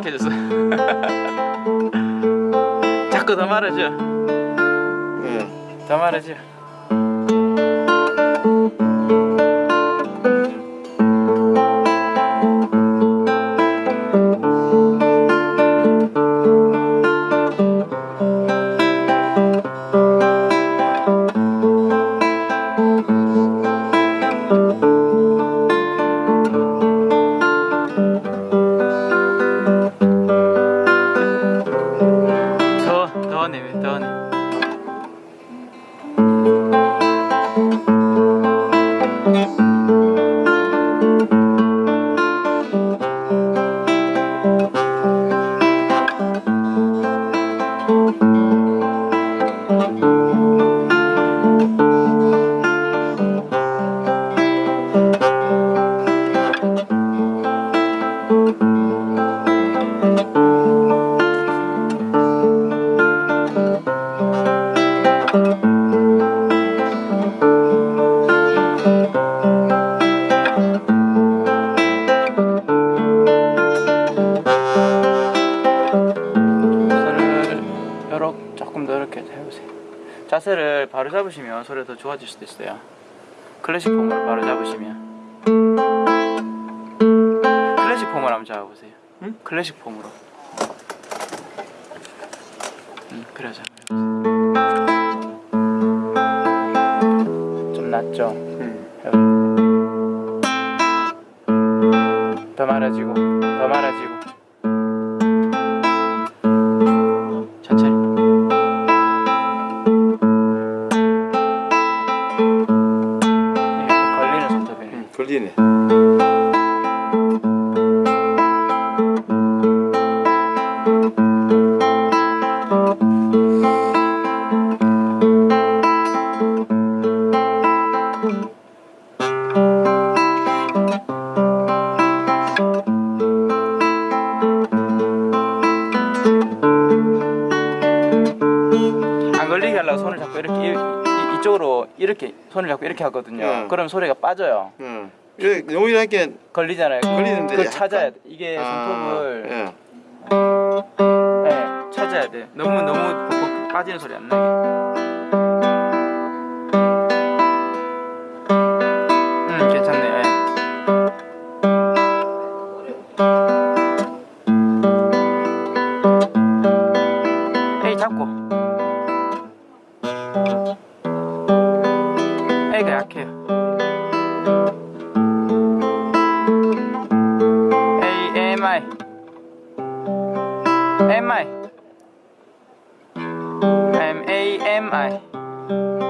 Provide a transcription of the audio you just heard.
약해졌어 자꾸 더 말아줘 응. 더 말아줘 바로 잡으시면 소리가 더 좋아질 수도 있어요. 클래식 폼으로 바로 잡으시면 클래식 폼을 한번 잡아보세요. 응? 클래식 폼으로. 응, 그래 잡아보세요. 좀 낫죠? 응. 더 말아지고 더 말아지고 걸리네. 안 걸리게 하려고 손을 잡고 이렇게 이, 이쪽으로 이렇게 손을 잡고 이렇게 하거든요. 응. 그럼 소리가 빠져요. 응. 이렇게 용이하게 걸리잖아요. 걸리는데 약간- 찾아야 돼. 이게 아, 손톱을 예. 네, 찾아야 돼. 너무 너무 빠지는 소리 안 나게 I?